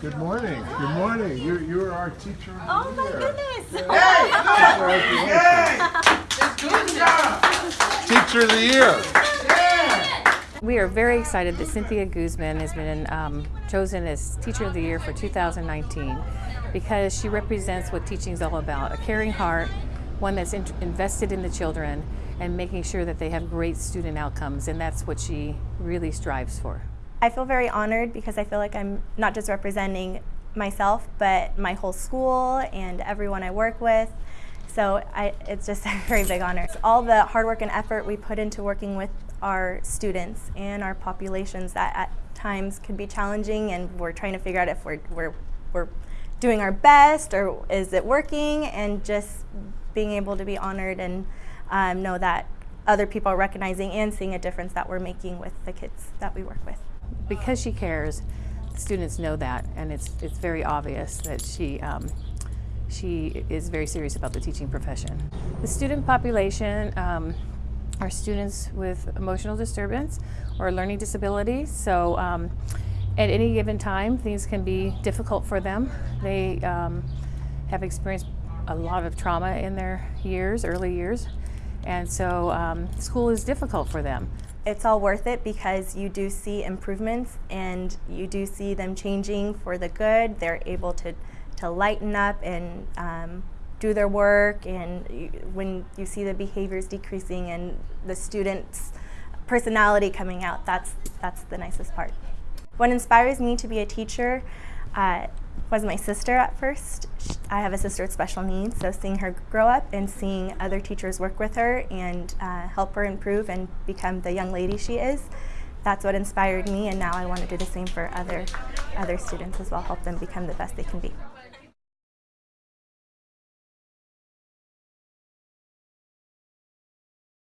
Good morning. Good morning. You're, you're our teacher of the Oh my year. goodness. Teacher of the year. We are very excited that Cynthia Guzman has been um, chosen as Teacher of the Year for 2019 because she represents what teaching is all about a caring heart, one that's in- invested in the children, and making sure that they have great student outcomes, and that's what she really strives for. I feel very honored because I feel like I'm not just representing myself, but my whole school and everyone I work with. So I, it's just a very big honor. All the hard work and effort we put into working with our students and our populations that at times could be challenging, and we're trying to figure out if we're, we're, we're doing our best or is it working, and just being able to be honored and um, know that other people are recognizing and seeing a difference that we're making with the kids that we work with. Because she cares, students know that, and it's, it's very obvious that she, um, she is very serious about the teaching profession. The student population um, are students with emotional disturbance or learning disabilities, so um, at any given time, things can be difficult for them. They um, have experienced a lot of trauma in their years, early years, and so um, school is difficult for them. It's all worth it because you do see improvements and you do see them changing for the good. They're able to, to lighten up and um, do their work, and you, when you see the behaviors decreasing and the students' personality coming out, that's, that's the nicest part. What inspires me to be a teacher uh, was my sister at first. I have a sister with special needs, so seeing her grow up and seeing other teachers work with her and uh, help her improve and become the young lady she is, that's what inspired me, and now I want to do the same for other, other students as well, help them become the best they can be.